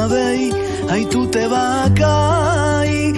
una vez, ay tú te vas a caer